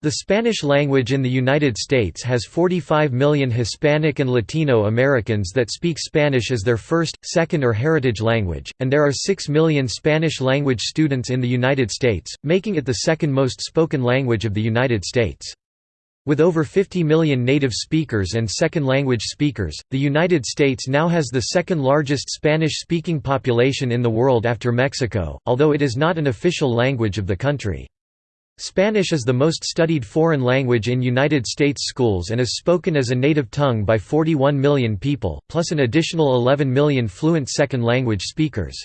The Spanish language in the United States has 45 million Hispanic and Latino Americans that speak Spanish as their first, second or heritage language, and there are 6 million Spanish-language students in the United States, making it the second most spoken language of the United States. With over 50 million native speakers and second-language speakers, the United States now has the second largest Spanish-speaking population in the world after Mexico, although it is not an official language of the country. Spanish is the most studied foreign language in United States schools and is spoken as a native tongue by 41 million people, plus an additional 11 million fluent second-language speakers.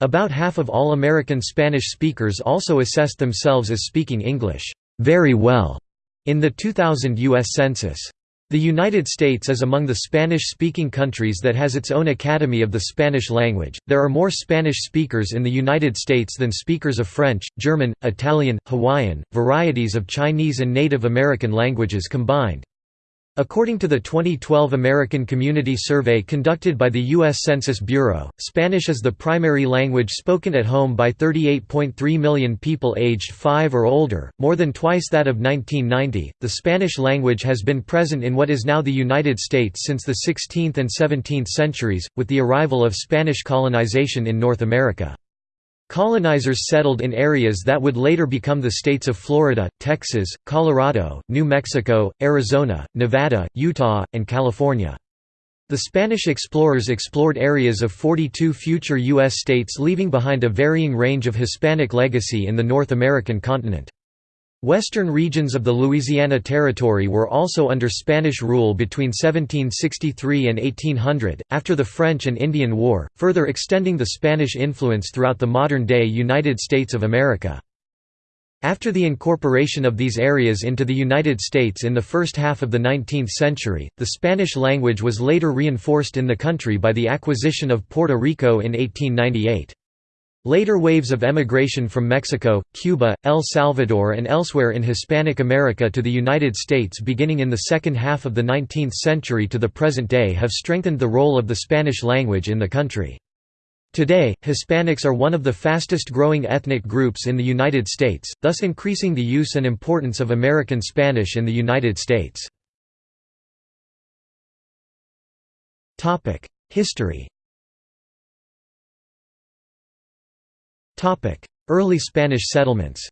About half of all American Spanish speakers also assess themselves as speaking English very well in the 2000 U.S. Census. The United States is among the Spanish-speaking countries that has its own Academy of the Spanish language. There are more Spanish speakers in the United States than speakers of French, German, Italian, Hawaiian, varieties of Chinese and Native American languages combined. According to the 2012 American Community Survey conducted by the U.S. Census Bureau, Spanish is the primary language spoken at home by 38.3 million people aged 5 or older, more than twice that of 1990. The Spanish language has been present in what is now the United States since the 16th and 17th centuries, with the arrival of Spanish colonization in North America. Colonizers settled in areas that would later become the states of Florida, Texas, Colorado, New Mexico, Arizona, Nevada, Utah, and California. The Spanish explorers explored areas of 42 future U.S. states leaving behind a varying range of Hispanic legacy in the North American continent. Western regions of the Louisiana Territory were also under Spanish rule between 1763 and 1800, after the French and Indian War, further extending the Spanish influence throughout the modern-day United States of America. After the incorporation of these areas into the United States in the first half of the 19th century, the Spanish language was later reinforced in the country by the acquisition of Puerto Rico in 1898. Later waves of emigration from Mexico, Cuba, El Salvador and elsewhere in Hispanic America to the United States beginning in the second half of the 19th century to the present day have strengthened the role of the Spanish language in the country. Today, Hispanics are one of the fastest growing ethnic groups in the United States, thus increasing the use and importance of American Spanish in the United States. History Early Spanish settlements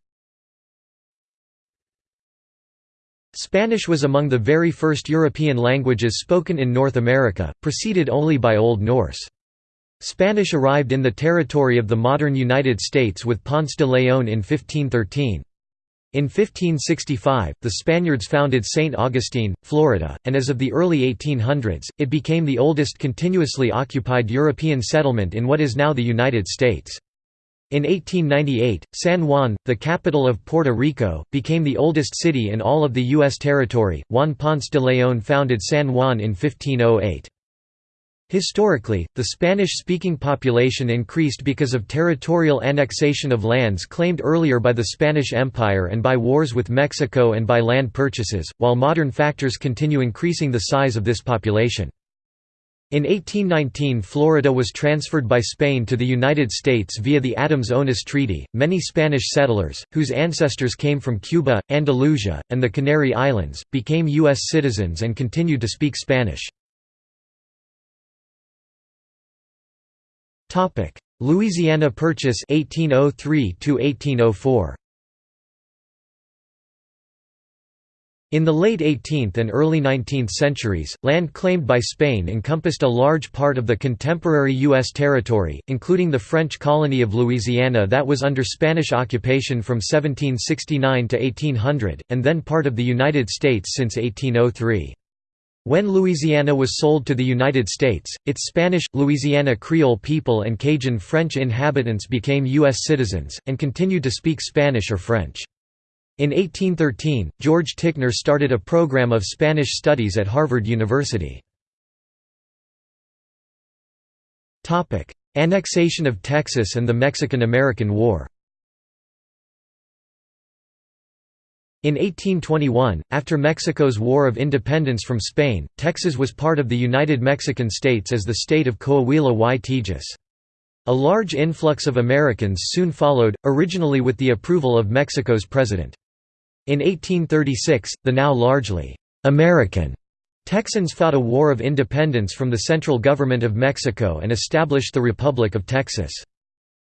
Spanish was among the very first European languages spoken in North America, preceded only by Old Norse. Spanish arrived in the territory of the modern United States with Ponce de León in 1513. In 1565, the Spaniards founded St. Augustine, Florida, and as of the early 1800s, it became the oldest continuously occupied European settlement in what is now the United States. In 1898, San Juan, the capital of Puerto Rico, became the oldest city in all of the U.S. territory. Juan Ponce de León founded San Juan in 1508. Historically, the Spanish-speaking population increased because of territorial annexation of lands claimed earlier by the Spanish Empire and by wars with Mexico and by land purchases, while modern factors continue increasing the size of this population. In 1819 Florida was transferred by Spain to the United States via the Adams-Onis Treaty. Many Spanish settlers, whose ancestors came from Cuba, Andalusia, and the Canary Islands, became U.S. citizens and continued to speak Spanish. Louisiana Purchase 1803 1804 In the late 18th and early 19th centuries, land claimed by Spain encompassed a large part of the contemporary U.S. territory, including the French colony of Louisiana that was under Spanish occupation from 1769 to 1800, and then part of the United States since 1803. When Louisiana was sold to the United States, its Spanish, Louisiana Creole people and Cajun French inhabitants became U.S. citizens, and continued to speak Spanish or French. In 1813, George Ticknor started a program of Spanish studies at Harvard University. Annexation of Texas and the Mexican–American War In 1821, after Mexico's War of Independence from Spain, Texas was part of the United Mexican States as the state of Coahuila y Tejas. A large influx of Americans soon followed, originally with the approval of Mexico's president. In 1836, the now largely American Texans fought a war of independence from the central government of Mexico and established the Republic of Texas.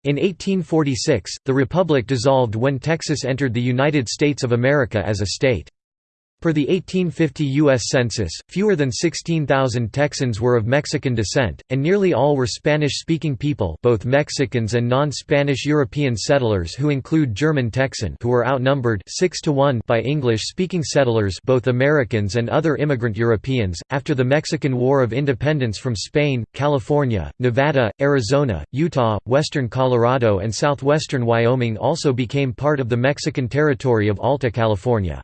In 1846, the republic dissolved when Texas entered the United States of America as a state. Per the 1850 U.S. Census, fewer than 16,000 Texans were of Mexican descent, and nearly all were Spanish-speaking people both Mexicans and non-Spanish European settlers who include German Texan who were outnumbered 6 to 1 by English-speaking settlers both Americans and other immigrant Europeans. After the Mexican War of Independence from Spain, California, Nevada, Arizona, Utah, western Colorado and southwestern Wyoming also became part of the Mexican territory of Alta California.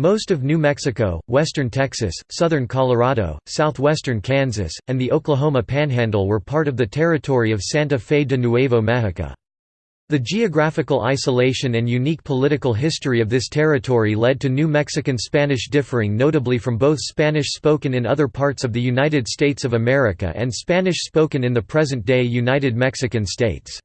Most of New Mexico, western Texas, southern Colorado, southwestern Kansas, and the Oklahoma Panhandle were part of the territory of Santa Fe de Nuevo Mexico. The geographical isolation and unique political history of this territory led to New Mexican Spanish differing notably from both Spanish spoken in other parts of the United States of America and Spanish spoken in the present-day United Mexican States.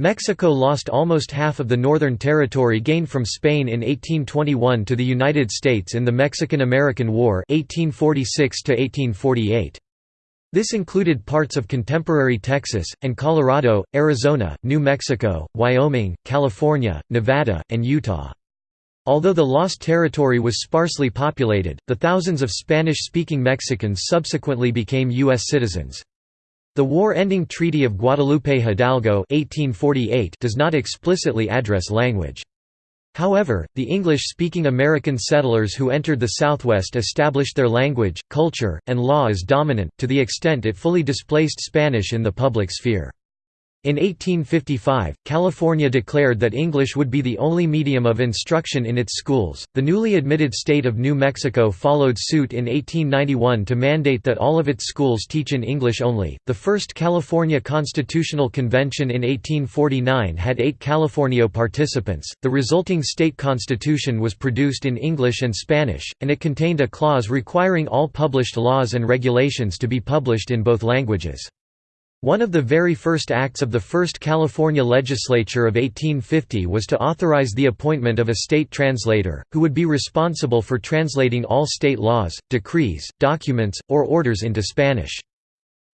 Mexico lost almost half of the Northern Territory gained from Spain in 1821 to the United States in the Mexican–American War 1846 -1848. This included parts of contemporary Texas, and Colorado, Arizona, New Mexico, Wyoming, California, Nevada, and Utah. Although the lost territory was sparsely populated, the thousands of Spanish-speaking Mexicans subsequently became U.S. citizens. The war-ending Treaty of Guadalupe Hidalgo 1848 does not explicitly address language. However, the English-speaking American settlers who entered the Southwest established their language, culture, and law as dominant, to the extent it fully displaced Spanish in the public sphere. In 1855, California declared that English would be the only medium of instruction in its schools. The newly admitted state of New Mexico followed suit in 1891 to mandate that all of its schools teach in English only. The first California Constitutional Convention in 1849 had eight Californio participants. The resulting state constitution was produced in English and Spanish, and it contained a clause requiring all published laws and regulations to be published in both languages. One of the very first acts of the first California legislature of 1850 was to authorize the appointment of a state translator, who would be responsible for translating all state laws, decrees, documents, or orders into Spanish.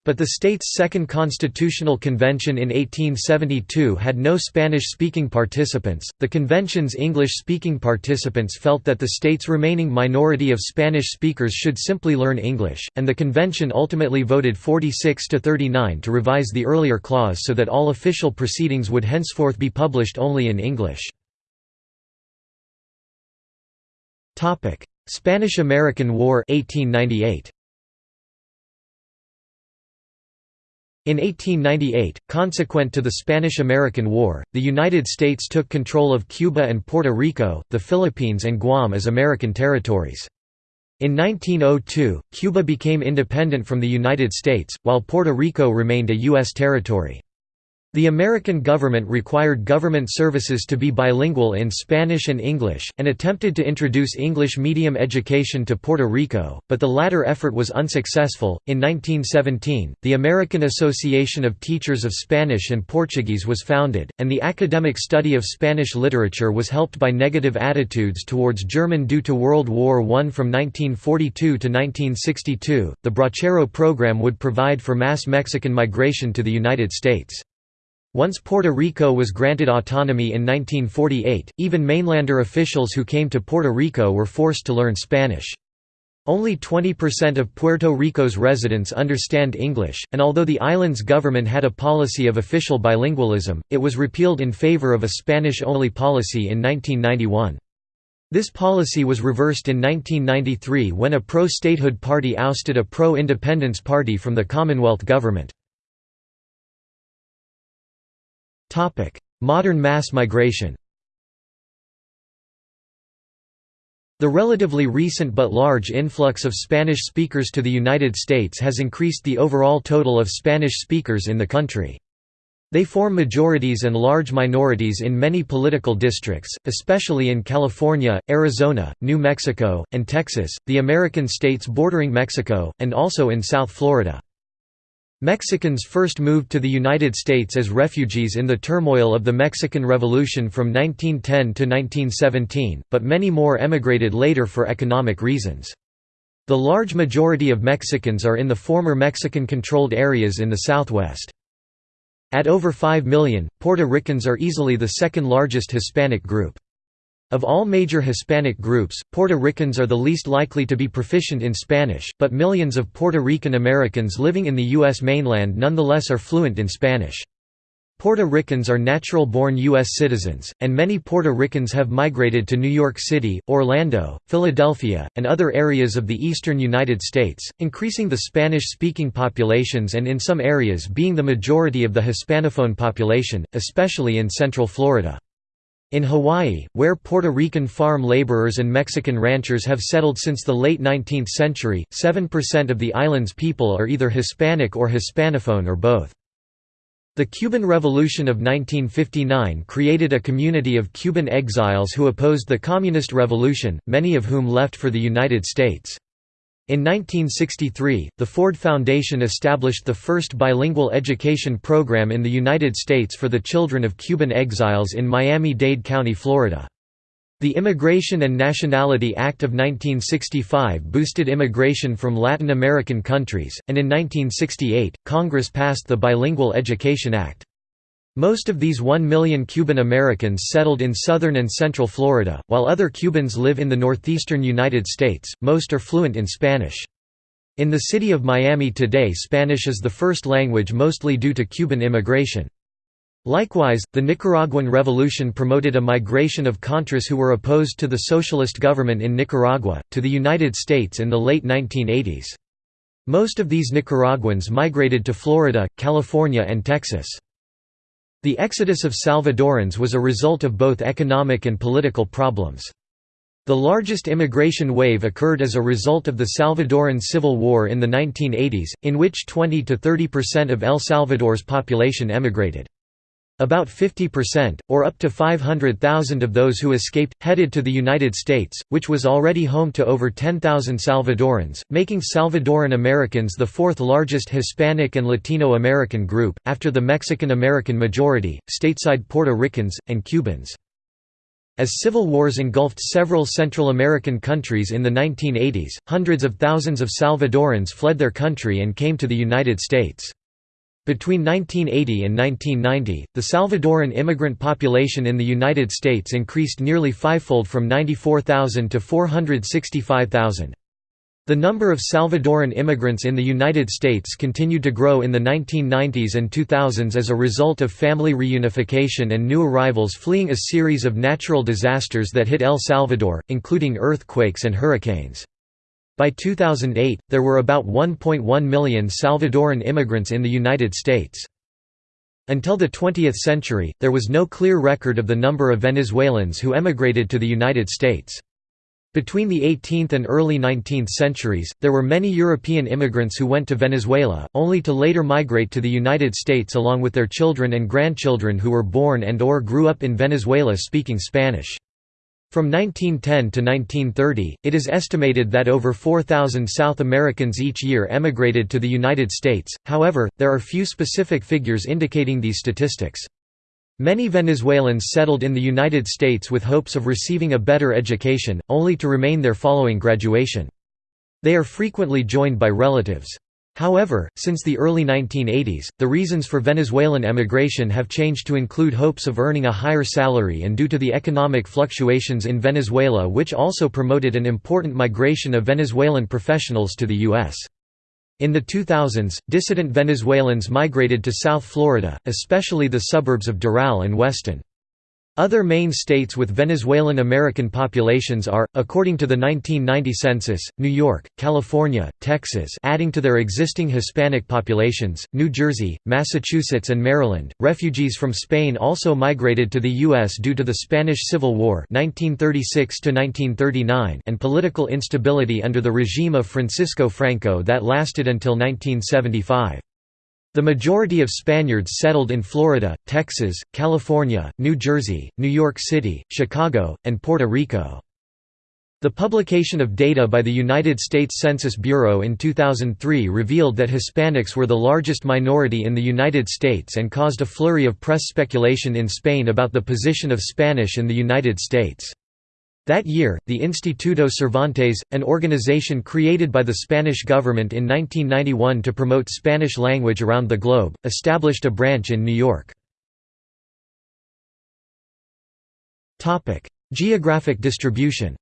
But the state's Second Constitutional Convention in 1872 had no Spanish speaking participants. The convention's English speaking participants felt that the state's remaining minority of Spanish speakers should simply learn English, and the convention ultimately voted 46 to 39 to revise the earlier clause so that all official proceedings would henceforth be published only in English. Spanish–American War 1898. In 1898, consequent to the Spanish–American War, the United States took control of Cuba and Puerto Rico, the Philippines and Guam as American territories. In 1902, Cuba became independent from the United States, while Puerto Rico remained a U.S. territory. The American government required government services to be bilingual in Spanish and English, and attempted to introduce English medium education to Puerto Rico, but the latter effort was unsuccessful. In 1917, the American Association of Teachers of Spanish and Portuguese was founded, and the academic study of Spanish literature was helped by negative attitudes towards German due to World War I. From 1942 to 1962, the Bracero program would provide for mass Mexican migration to the United States. Once Puerto Rico was granted autonomy in 1948, even mainlander officials who came to Puerto Rico were forced to learn Spanish. Only 20% of Puerto Rico's residents understand English, and although the island's government had a policy of official bilingualism, it was repealed in favor of a Spanish-only policy in 1991. This policy was reversed in 1993 when a pro-statehood party ousted a pro-independence party from the Commonwealth government. Modern mass migration The relatively recent but large influx of Spanish speakers to the United States has increased the overall total of Spanish speakers in the country. They form majorities and large minorities in many political districts, especially in California, Arizona, New Mexico, and Texas, the American states bordering Mexico, and also in South Florida. Mexicans first moved to the United States as refugees in the turmoil of the Mexican Revolution from 1910 to 1917, but many more emigrated later for economic reasons. The large majority of Mexicans are in the former Mexican-controlled areas in the southwest. At over 5 million, Puerto Ricans are easily the second largest Hispanic group. Of all major Hispanic groups, Puerto Ricans are the least likely to be proficient in Spanish, but millions of Puerto Rican Americans living in the U.S. mainland nonetheless are fluent in Spanish. Puerto Ricans are natural-born U.S. citizens, and many Puerto Ricans have migrated to New York City, Orlando, Philadelphia, and other areas of the eastern United States, increasing the Spanish-speaking populations and in some areas being the majority of the Hispanophone population, especially in central Florida. In Hawaii, where Puerto Rican farm laborers and Mexican ranchers have settled since the late 19th century, 7% of the island's people are either Hispanic or Hispanophone or both. The Cuban Revolution of 1959 created a community of Cuban exiles who opposed the Communist Revolution, many of whom left for the United States. In 1963, the Ford Foundation established the first bilingual education program in the United States for the children of Cuban exiles in Miami-Dade County, Florida. The Immigration and Nationality Act of 1965 boosted immigration from Latin American countries, and in 1968, Congress passed the Bilingual Education Act. Most of these 1 million Cuban Americans settled in southern and central Florida, while other Cubans live in the northeastern United States, most are fluent in Spanish. In the city of Miami today Spanish is the first language mostly due to Cuban immigration. Likewise, the Nicaraguan Revolution promoted a migration of Contras who were opposed to the socialist government in Nicaragua, to the United States in the late 1980s. Most of these Nicaraguans migrated to Florida, California and Texas. The exodus of Salvadorans was a result of both economic and political problems. The largest immigration wave occurred as a result of the Salvadoran Civil War in the 1980s, in which 20 to 30 percent of El Salvador's population emigrated. About 50%, or up to 500,000 of those who escaped, headed to the United States, which was already home to over 10,000 Salvadorans, making Salvadoran Americans the fourth largest Hispanic and Latino American group, after the Mexican American majority, stateside Puerto Ricans, and Cubans. As civil wars engulfed several Central American countries in the 1980s, hundreds of thousands of Salvadorans fled their country and came to the United States. Between 1980 and 1990, the Salvadoran immigrant population in the United States increased nearly fivefold from 94,000 to 465,000. The number of Salvadoran immigrants in the United States continued to grow in the 1990s and 2000s as a result of family reunification and new arrivals fleeing a series of natural disasters that hit El Salvador, including earthquakes and hurricanes. By 2008, there were about 1.1 million Salvadoran immigrants in the United States. Until the 20th century, there was no clear record of the number of Venezuelans who emigrated to the United States. Between the 18th and early 19th centuries, there were many European immigrants who went to Venezuela, only to later migrate to the United States along with their children and grandchildren who were born and or grew up in Venezuela speaking Spanish. From 1910 to 1930, it is estimated that over 4,000 South Americans each year emigrated to the United States, however, there are few specific figures indicating these statistics. Many Venezuelans settled in the United States with hopes of receiving a better education, only to remain there following graduation. They are frequently joined by relatives. However, since the early 1980s, the reasons for Venezuelan emigration have changed to include hopes of earning a higher salary and due to the economic fluctuations in Venezuela which also promoted an important migration of Venezuelan professionals to the U.S. In the 2000s, dissident Venezuelans migrated to South Florida, especially the suburbs of Doral and Weston. Other main states with Venezuelan American populations are, according to the 1990 census, New York, California, Texas adding to their existing Hispanic populations, New Jersey, Massachusetts and Maryland. Refugees from Spain also migrated to the U.S. due to the Spanish Civil War 1936 and political instability under the regime of Francisco Franco that lasted until 1975. The majority of Spaniards settled in Florida, Texas, California, New Jersey, New York City, Chicago, and Puerto Rico. The publication of data by the United States Census Bureau in 2003 revealed that Hispanics were the largest minority in the United States and caused a flurry of press speculation in Spain about the position of Spanish in the United States. That year, the Instituto Cervantes, an organization created by the Spanish government in 1991 to promote Spanish language around the globe, established a branch in New York. Geographic distribution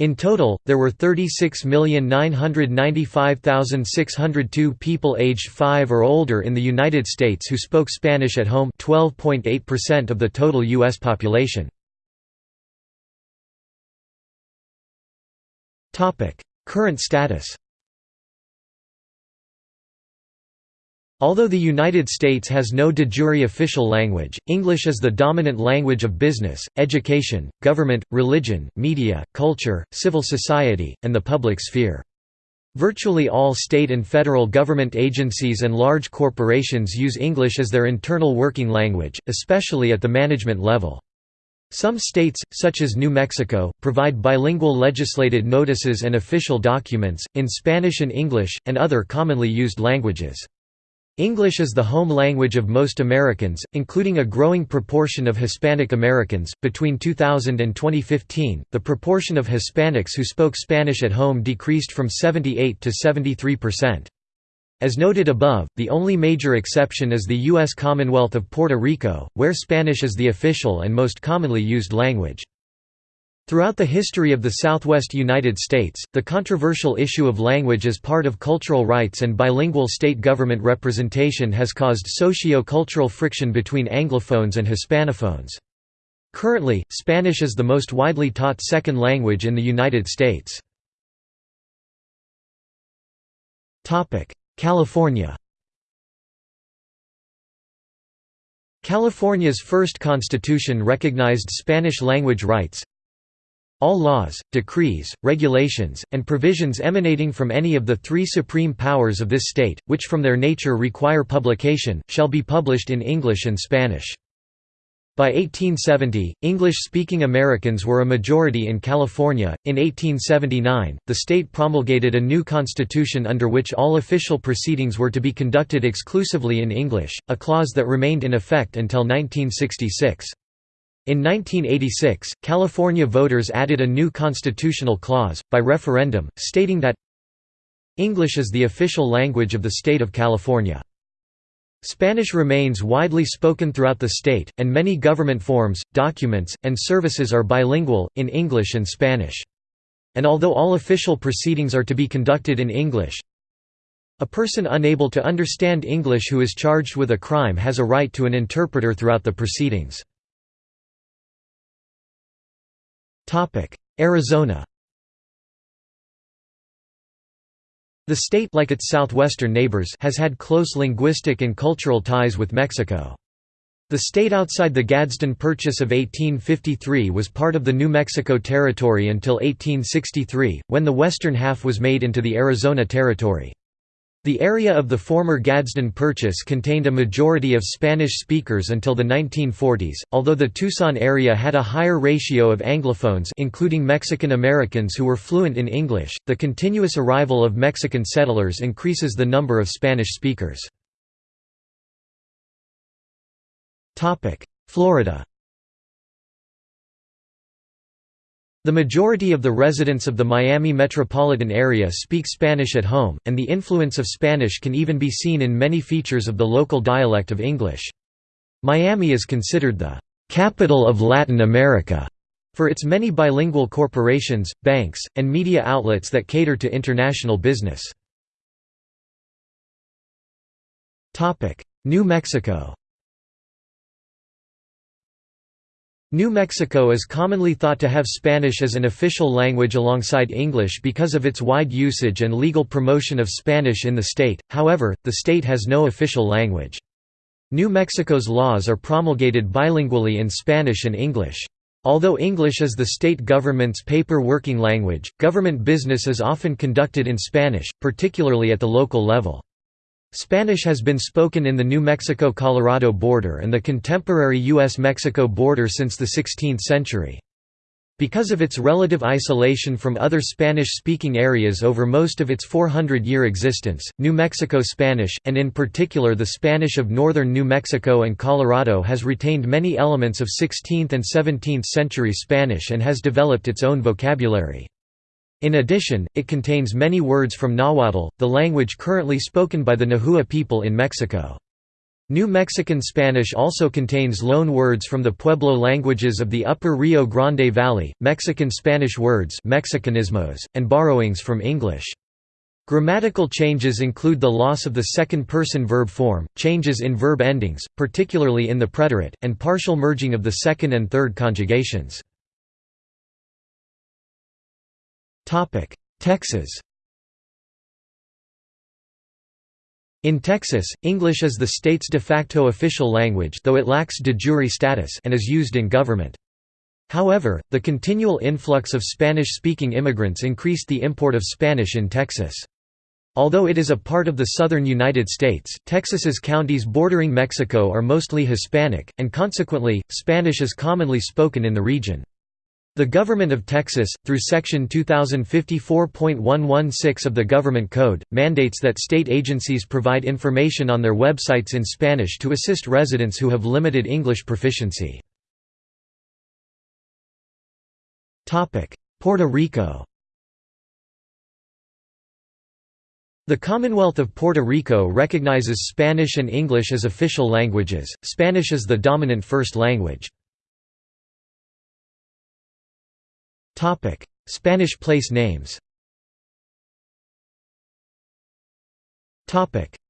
In total, there were 36,995,602 people aged 5 or older in the United States who spoke Spanish at home 12.8% of the total U.S. population. Current status Although the United States has no de jure official language, English is the dominant language of business, education, government, religion, media, culture, civil society, and the public sphere. Virtually all state and federal government agencies and large corporations use English as their internal working language, especially at the management level. Some states, such as New Mexico, provide bilingual legislated notices and official documents, in Spanish and English, and other commonly used languages. English is the home language of most Americans, including a growing proportion of Hispanic Americans. Between 2000 and 2015, the proportion of Hispanics who spoke Spanish at home decreased from 78 to 73%. As noted above, the only major exception is the U.S. Commonwealth of Puerto Rico, where Spanish is the official and most commonly used language. Throughout the history of the southwest United States, the controversial issue of language as part of cultural rights and bilingual state government representation has caused socio-cultural friction between Anglophones and Hispanophones. Currently, Spanish is the most widely taught second language in the United States. California California's first constitution recognized Spanish language rights, all laws, decrees, regulations, and provisions emanating from any of the three supreme powers of this state, which from their nature require publication, shall be published in English and Spanish. By 1870, English-speaking Americans were a majority in California. In 1879, the state promulgated a new constitution under which all official proceedings were to be conducted exclusively in English, a clause that remained in effect until 1966. In 1986, California voters added a new constitutional clause, by referendum, stating that English is the official language of the state of California. Spanish remains widely spoken throughout the state, and many government forms, documents, and services are bilingual, in English and Spanish. And although all official proceedings are to be conducted in English, a person unable to understand English who is charged with a crime has a right to an interpreter throughout the proceedings. Arizona The state like its southwestern neighbors has had close linguistic and cultural ties with Mexico. The state outside the Gadsden Purchase of 1853 was part of the New Mexico Territory until 1863, when the western half was made into the Arizona Territory. The area of the former Gadsden Purchase contained a majority of Spanish speakers until the 1940s, although the Tucson area had a higher ratio of Anglophones including Mexican Americans who were fluent in English. The continuous arrival of Mexican settlers increases the number of Spanish speakers. Florida The majority of the residents of the Miami metropolitan area speak Spanish at home, and the influence of Spanish can even be seen in many features of the local dialect of English. Miami is considered the «capital of Latin America» for its many bilingual corporations, banks, and media outlets that cater to international business. New Mexico New Mexico is commonly thought to have Spanish as an official language alongside English because of its wide usage and legal promotion of Spanish in the state, however, the state has no official language. New Mexico's laws are promulgated bilingually in Spanish and English. Although English is the state government's paper working language, government business is often conducted in Spanish, particularly at the local level. Spanish has been spoken in the New Mexico–Colorado border and the contemporary U.S.-Mexico border since the 16th century. Because of its relative isolation from other Spanish-speaking areas over most of its 400-year existence, New Mexico Spanish, and in particular the Spanish of northern New Mexico and Colorado has retained many elements of 16th and 17th century Spanish and has developed its own vocabulary. In addition, it contains many words from Nahuatl, the language currently spoken by the Nahua people in Mexico. New Mexican Spanish also contains loan words from the Pueblo languages of the upper Rio Grande Valley, Mexican Spanish words Mexicanismos, and borrowings from English. Grammatical changes include the loss of the second-person verb form, changes in verb endings, particularly in the preterite, and partial merging of the second and third conjugations. Texas In Texas, English is the state's de facto official language though it lacks de jure status and is used in government. However, the continual influx of Spanish-speaking immigrants increased the import of Spanish in Texas. Although it is a part of the southern United States, Texas's counties bordering Mexico are mostly Hispanic, and consequently, Spanish is commonly spoken in the region. The Government of Texas, through Section 2054.116 of the Government Code, mandates that state agencies provide information on their websites in Spanish to assist residents who have limited English proficiency. Puerto Rico The Commonwealth of Puerto Rico recognizes Spanish and English as official languages, Spanish is the dominant first language. Spanish place names.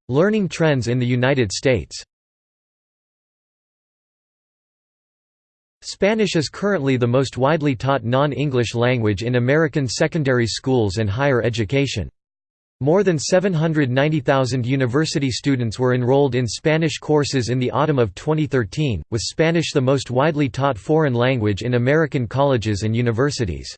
Learning trends in the United States. Spanish is currently the most widely taught non-English language in American secondary schools and higher education. More than 790,000 university students were enrolled in Spanish courses in the autumn of 2013, with Spanish the most widely taught foreign language in American colleges and universities.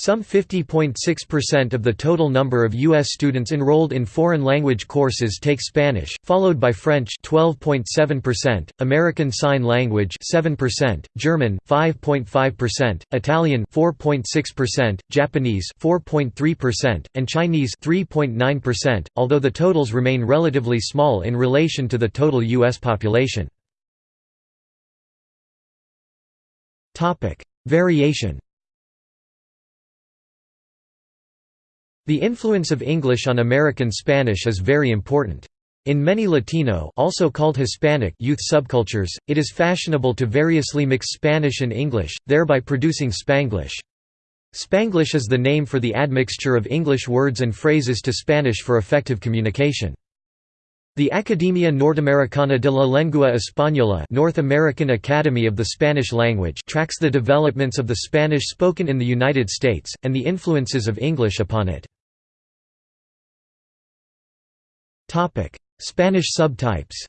Some 50.6% of the total number of U.S. students enrolled in foreign language courses take Spanish, followed by French 12.7%, American Sign Language 7%, German 5.5%, Italian 4.6%, Japanese 4.3%, and Chinese 3.9%, although the totals remain relatively small in relation to the total U.S. population. Variation The influence of English on American Spanish is very important. In many Latino also called Hispanic youth subcultures, it is fashionable to variously mix Spanish and English, thereby producing Spanglish. Spanglish is the name for the admixture of English words and phrases to Spanish for effective communication. The Academia Norteamericana de la Lengua Española North American Academy of the Spanish Language tracks the developments of the Spanish spoken in the United States, and the influences of English upon it. Spanish subtypes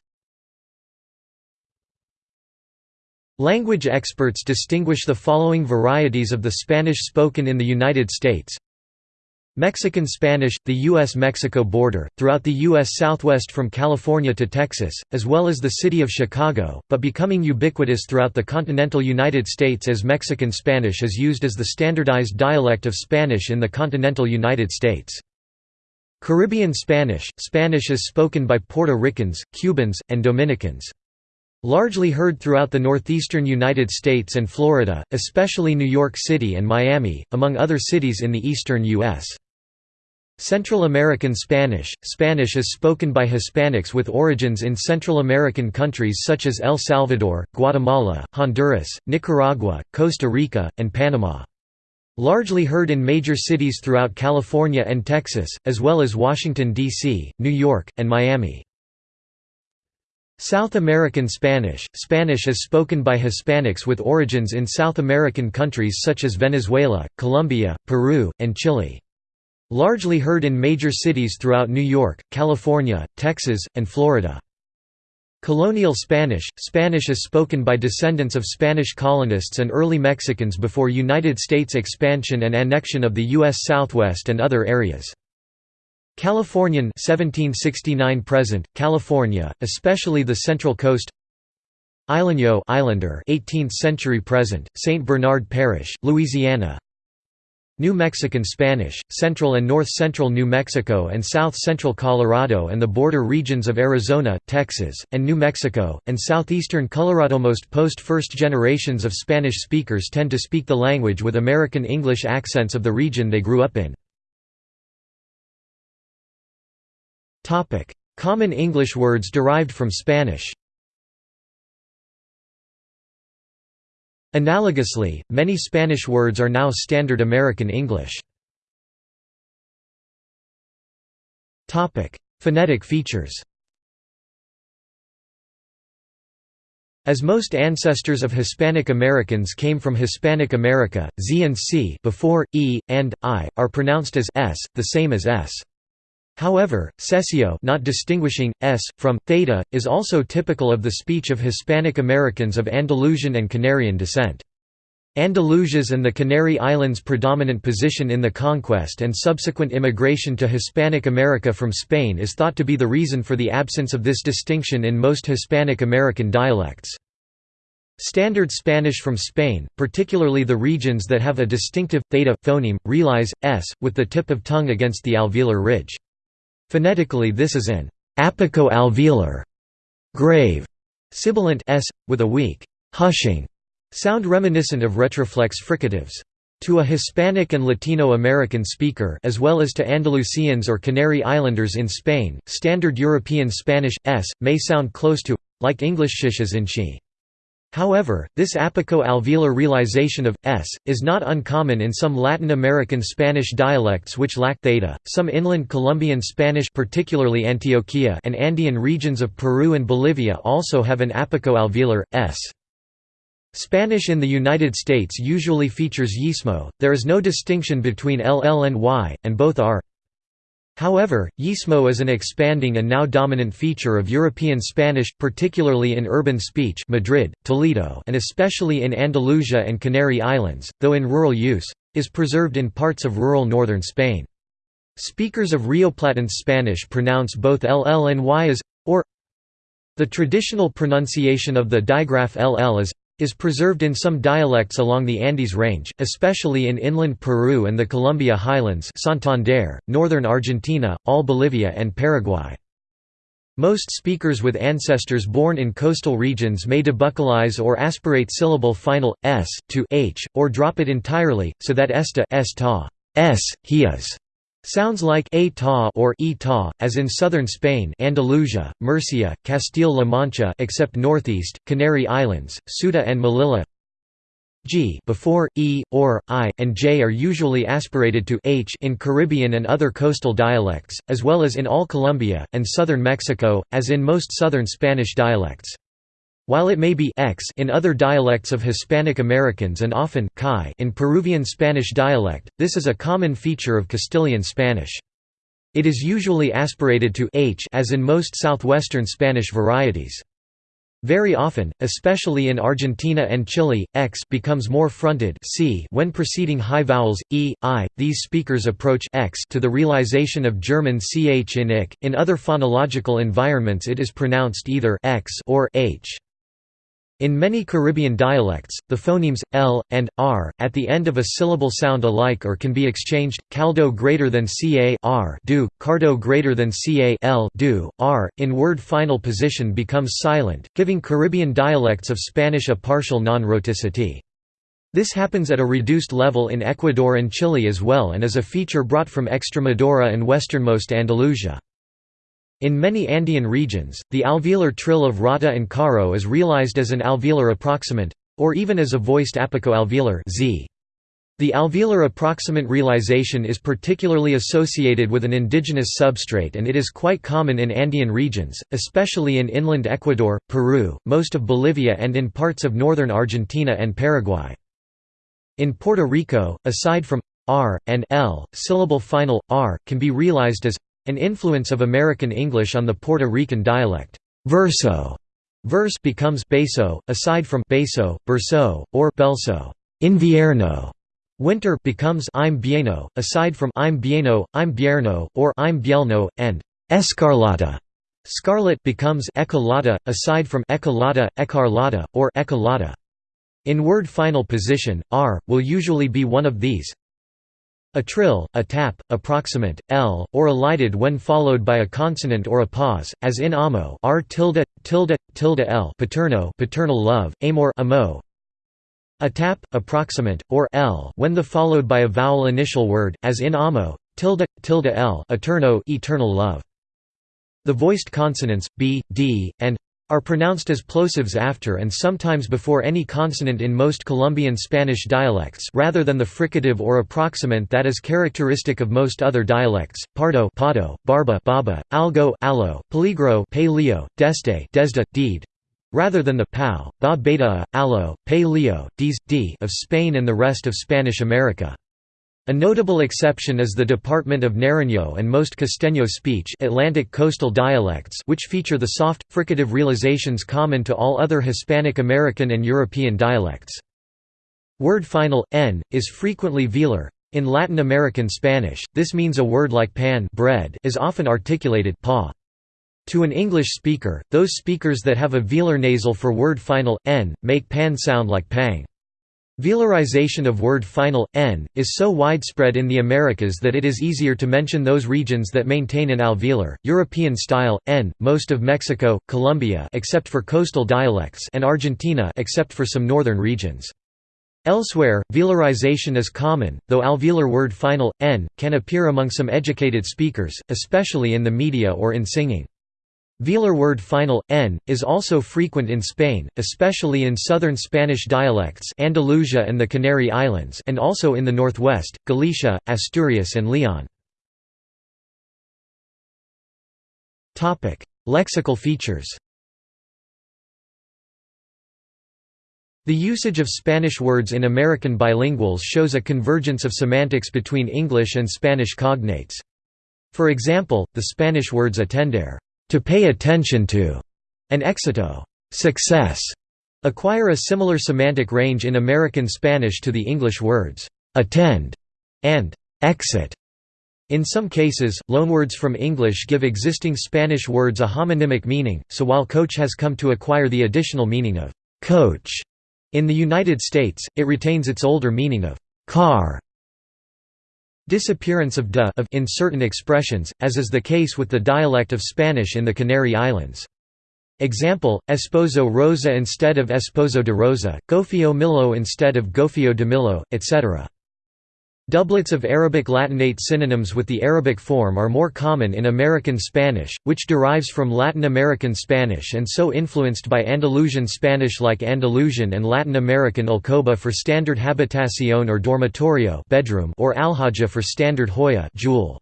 Language experts distinguish the following varieties of the Spanish spoken in the United States Mexican Spanish, the U.S.-Mexico border, throughout the U.S. Southwest from California to Texas, as well as the city of Chicago, but becoming ubiquitous throughout the continental United States as Mexican Spanish is used as the standardized dialect of Spanish in the continental United States. Caribbean Spanish – Spanish is spoken by Puerto Ricans, Cubans, and Dominicans. Largely heard throughout the northeastern United States and Florida, especially New York City and Miami, among other cities in the eastern U.S. Central American Spanish – Spanish is spoken by Hispanics with origins in Central American countries such as El Salvador, Guatemala, Honduras, Nicaragua, Costa Rica, and Panama. Largely heard in major cities throughout California and Texas, as well as Washington, D.C., New York, and Miami. South American Spanish – Spanish is spoken by Hispanics with origins in South American countries such as Venezuela, Colombia, Peru, and Chile. Largely heard in major cities throughout New York, California, Texas, and Florida. Colonial Spanish – Spanish is spoken by descendants of Spanish colonists and early Mexicans before United States expansion and annexion of the U.S. Southwest and other areas. Californian 1769 present, California, especially the Central Coast Isleño Islander 18th century present, St. Bernard Parish, Louisiana New Mexican Spanish, central and north-central New Mexico and south-central Colorado and the border regions of Arizona, Texas, and New Mexico, and southeastern Colorado. Most post-first generations of Spanish speakers tend to speak the language with American English accents of the region they grew up in. Common English words derived from Spanish Analogously, many Spanish words are now standard American English. Phonetic features As most ancestors of Hispanic Americans came from Hispanic America, Z and C before, E, and, I, are pronounced as S, the same as S. However, seseo not distinguishing, s, from, theta, is also typical of the speech of Hispanic Americans of Andalusian and Canarian descent. Andalusia's and the Canary Islands' predominant position in the conquest and subsequent immigration to Hispanic America from Spain is thought to be the reason for the absence of this distinction in most Hispanic American dialects. Standard Spanish from Spain, particularly the regions that have a distinctive, theta, phoneme, realize, s, with the tip of tongue against the alveolar ridge. Phonetically this is an apico-alveolar grave sibilant s, with a weak hushing sound reminiscent of retroflex fricatives. To a Hispanic and Latino American speaker as well as to Andalusians or Canary Islanders in Spain, Standard European Spanish, s, may sound close to like English sh as in she. However, this apico-alveolar realization of s is not uncommon in some Latin American Spanish dialects which lack theta. Some inland Colombian Spanish, particularly Antioquia, and Andean regions of Peru and Bolivia also have an apico-alveolar s. Spanish in the United States usually features yeísmo. There is no distinction between ll and y, and both are However, Yeísmo is an expanding and now dominant feature of European Spanish, particularly in urban speech Madrid, Toledo and especially in Andalusia and Canary Islands, though in rural use, is preserved in parts of rural northern Spain. Speakers of Rioplatense Spanish pronounce both ll and y as, or the traditional pronunciation of the digraph ll as is preserved in some dialects along the Andes Range, especially in inland Peru and the Colombia Highlands Santander, northern Argentina, all Bolivia and Paraguay. Most speakers with ancestors born in coastal regions may debuccalize or aspirate syllable final, s, to h, or drop it entirely, so that esta s ta, s, he is, Sounds like a ta or e ta, as in southern Spain Andalusia, Murcia, Castile-La Mancha except northeast, Canary Islands, Ceuta and Melilla g before, e, or, i, and j are usually aspirated to h in Caribbean and other coastal dialects, as well as in all Colombia, and southern Mexico, as in most southern Spanish dialects. While it may be x in other dialects of Hispanic Americans and often chi in Peruvian Spanish dialect, this is a common feature of Castilian Spanish. It is usually aspirated to h as in most southwestern Spanish varieties. Very often, especially in Argentina and Chile, x becomes more fronted c when preceding high vowels e, i. These speakers approach x to the realization of German ch in ik. In other phonological environments it is pronounced either x or h. In many Caribbean dialects, the phonemes l and r at the end of a syllable sound alike or can be exchanged. Caldo greater than ca r do, cardo greater than ca l do, r in word final position becomes silent, giving Caribbean dialects of Spanish a partial non-rhoticity. This happens at a reduced level in Ecuador and Chile as well and is a feature brought from Extremadura and westernmost Andalusia. In many Andean regions, the alveolar trill of rata and caro is realized as an alveolar approximant, or even as a voiced apico-alveolar z. The alveolar approximant realization is particularly associated with an indigenous substrate and it is quite common in Andean regions, especially in inland Ecuador, Peru, most of Bolivia and in parts of northern Argentina and Paraguay. In Puerto Rico, aside from r and l, syllable final r can be realized as an influence of American English on the Puerto Rican dialect. Verso verse becomes beso, aside from beso, berso, or belso invierno. Winter becomes I'm bieno, aside from I'm bieno, I'm bierno, or I'm bielno, and escarlata. Scarlet becomes ecolata, aside from ecolata, ecarlata, or ecolata. In word final position, r will usually be one of these a trill, a tap, approximant, l, or elided when followed by a consonant or a pause, as in amo r tilde, tilde, tilde l paterno paternal love, amor amo. A tap, approximant, or l when the followed by a vowel initial word, as in amo, tilde, tilde l eterno eternal love. The voiced consonants, b, d, and are pronounced as plosives after and sometimes before any consonant in most Colombian Spanish dialects rather than the fricative or approximant that is characteristic of most other dialects, pardo pado, barba baba, algo allo, peligro paleo, deste desda, deed, rather than the pau, ba beta, allo, pe leo, dies, d of Spain and the rest of Spanish America. A notable exception is the Department of Nariño and most Costeño speech Atlantic coastal dialects which feature the soft, fricative realizations common to all other Hispanic American and European dialects. Word final, n, is frequently velar. In Latin American Spanish, this means a word like pan bread is often articulated pa. To an English speaker, those speakers that have a velar nasal for word final, n, make pan sound like pang. Velarization of word final, n, is so widespread in the Americas that it is easier to mention those regions that maintain an alveolar, European style, n, most of Mexico, Colombia except for coastal dialects and Argentina except for some northern regions. Elsewhere, velarization is common, though alveolar word final, n, can appear among some educated speakers, especially in the media or in singing. Velar word final, n, is also frequent in Spain, especially in southern Spanish dialects Andalusia and the Canary Islands and also in the northwest, Galicia, Asturias and Leon. Lexical features The usage of Spanish words in American bilinguals shows a convergence of semantics between English and Spanish cognates. For example, the Spanish words atender to pay attention to, and éxito success, acquire a similar semantic range in American Spanish to the English words attend and exit. In some cases, loanwords from English give existing Spanish words a homonymic meaning, so while coach has come to acquire the additional meaning of coach in the United States, it retains its older meaning of car Disappearance of de of in certain expressions, as is the case with the dialect of Spanish in the Canary Islands. Example, esposo rosa instead of esposo de rosa, gofio milo instead of gofio de milo, etc. Doublets of Arabic Latinate synonyms with the Arabic form are more common in American Spanish, which derives from Latin American Spanish and so influenced by Andalusian Spanish like Andalusian and Latin American alcoba for standard habitación or dormitorio bedroom or alhaja for standard joya jewel.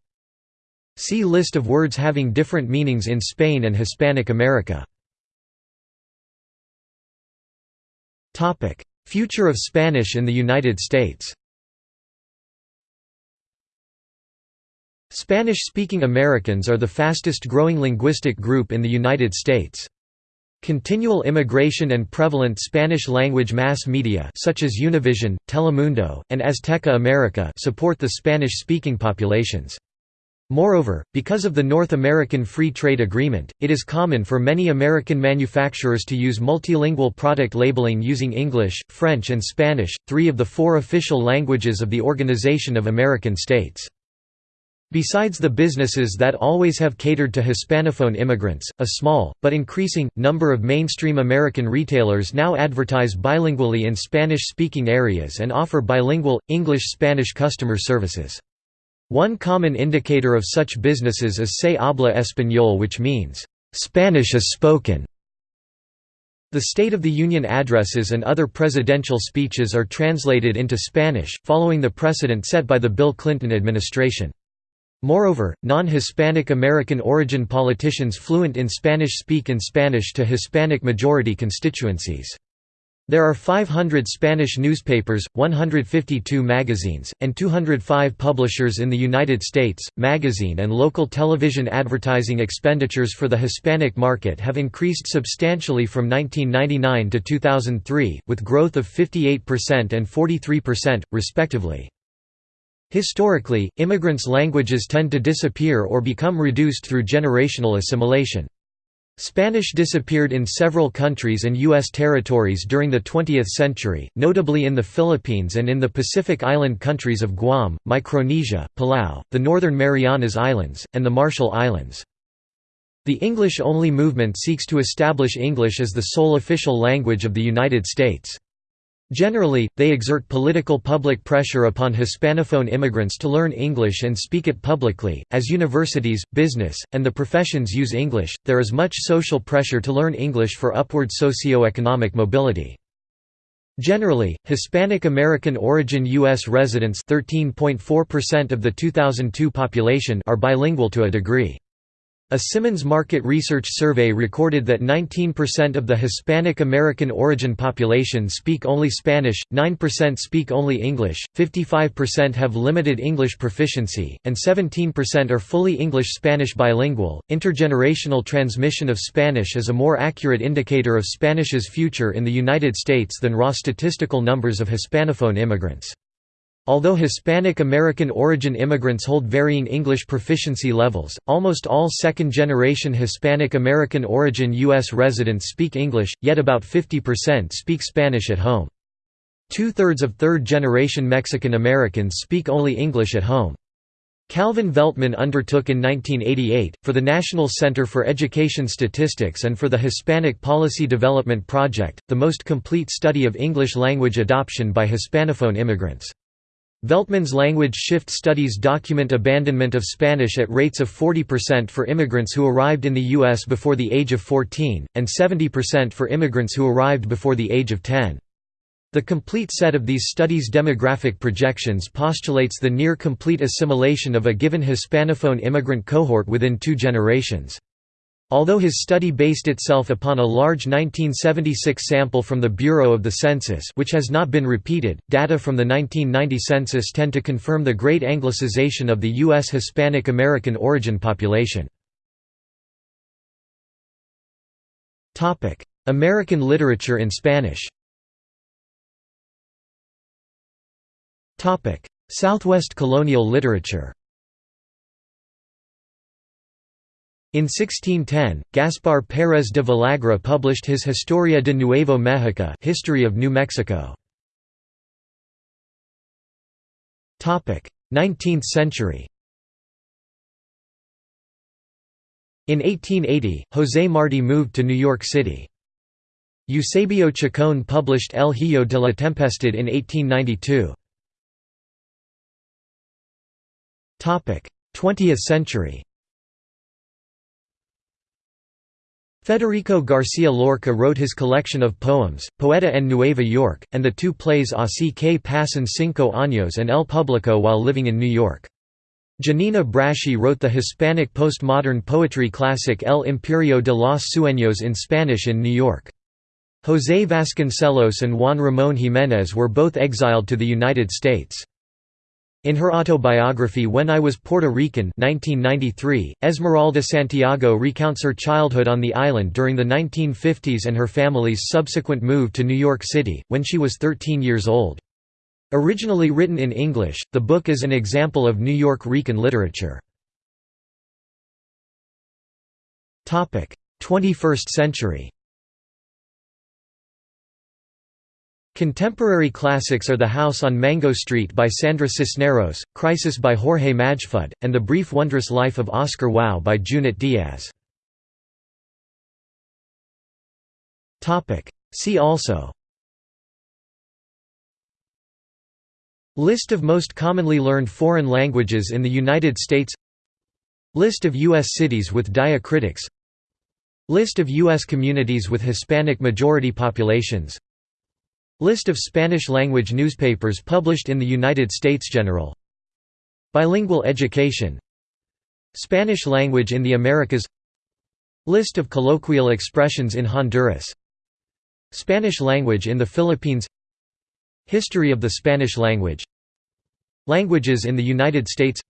See list of words having different meanings in Spain and Hispanic America. Future of Spanish in the United States Spanish-speaking Americans are the fastest-growing linguistic group in the United States. Continual immigration and prevalent Spanish-language mass media such as Univision, Telemundo, and Azteca America support the Spanish-speaking populations. Moreover, because of the North American Free Trade Agreement, it is common for many American manufacturers to use multilingual product labeling using English, French and Spanish, three of the four official languages of the Organization of American States. Besides the businesses that always have catered to Hispanophone immigrants, a small, but increasing, number of mainstream American retailers now advertise bilingually in Spanish-speaking areas and offer bilingual, English-Spanish customer services. One common indicator of such businesses is Se habla español which means, "'Spanish is spoken' The State of the Union addresses and other presidential speeches are translated into Spanish, following the precedent set by the Bill Clinton administration. Moreover, non-Hispanic American origin politicians fluent in Spanish speak in Spanish to Hispanic majority constituencies. There are 500 Spanish newspapers, 152 magazines, and 205 publishers in the United States. Magazine and local television advertising expenditures for the Hispanic market have increased substantially from 1999 to 2003, with growth of 58% and 43%, respectively. Historically, immigrants' languages tend to disappear or become reduced through generational assimilation. Spanish disappeared in several countries and U.S. territories during the 20th century, notably in the Philippines and in the Pacific island countries of Guam, Micronesia, Palau, the Northern Marianas Islands, and the Marshall Islands. The English-only movement seeks to establish English as the sole official language of the United States. Generally, they exert political public pressure upon Hispanophone immigrants to learn English and speak it publicly. As universities, business, and the professions use English, there is much social pressure to learn English for upward socio-economic mobility. Generally, Hispanic American origin U.S. residents 13.4% of the 2002 population are bilingual to a degree. A Simmons Market Research survey recorded that 19% of the Hispanic American origin population speak only Spanish, 9% speak only English, 55% have limited English proficiency, and 17% are fully English Spanish bilingual. Intergenerational transmission of Spanish is a more accurate indicator of Spanish's future in the United States than raw statistical numbers of Hispanophone immigrants. Although Hispanic American origin immigrants hold varying English proficiency levels, almost all second-generation Hispanic American origin U.S. residents speak English, yet about 50% speak Spanish at home. Two-thirds of third-generation Mexican Americans speak only English at home. Calvin Veltman undertook in 1988, for the National Center for Education Statistics and for the Hispanic Policy Development Project, the most complete study of English language adoption by Hispanophone immigrants. Veltman's language shift studies document abandonment of Spanish at rates of 40% for immigrants who arrived in the U.S. before the age of 14, and 70% for immigrants who arrived before the age of 10. The complete set of these studies' demographic projections postulates the near-complete assimilation of a given Hispanophone immigrant cohort within two generations. Although his study based itself upon a large 1976 sample from the Bureau of the Census which has not been repeated, data from the 1990 census tend to confirm the great anglicization of the U.S. Hispanic American origin population. American literature in Spanish Southwest colonial literature In 1610, Gaspar Pérez de Villagra published his Historia de Nuevo México History of New Mexico. 19th century In 1880, José Martí moved to New York City. Eusebio Chacón published El Hijo de la Tempestad in 1892. 20th century Federico García Lorca wrote his collection of poems, Poeta en Nueva York, and the two plays Así que pasan cinco años and El Público while living in New York. Giannina Braschi wrote the Hispanic postmodern poetry classic El Imperio de los Sueños in Spanish in New York. José Vasconcelos and Juan Ramón Jiménez were both exiled to the United States. In her autobiography When I Was Puerto Rican 1993, Esmeralda Santiago recounts her childhood on the island during the 1950s and her family's subsequent move to New York City, when she was 13 years old. Originally written in English, the book is an example of Nuyorican literature. 21st century Contemporary classics are The House on Mango Street by Sandra Cisneros, Crisis by Jorge Majfud, and The Brief Wondrous Life of Oscar Wao by Junot Diaz. See also List of most commonly learned foreign languages in the United States List of U.S. cities with diacritics List of U.S. communities with Hispanic majority populations List of Spanish-language newspapers published in the United States General. Bilingual education. Spanish language in the Americas. List of colloquial expressions in Honduras. Spanish language in the Philippines. History of the Spanish language. Languages in the United States.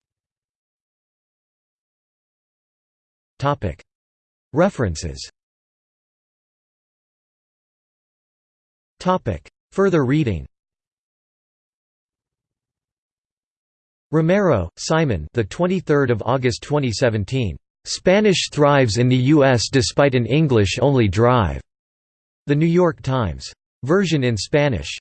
References Further reading Romero, Simon. The 23rd of August 2017. Spanish thrives in the U.S. despite an English-only drive. The New York Times. Version in Spanish.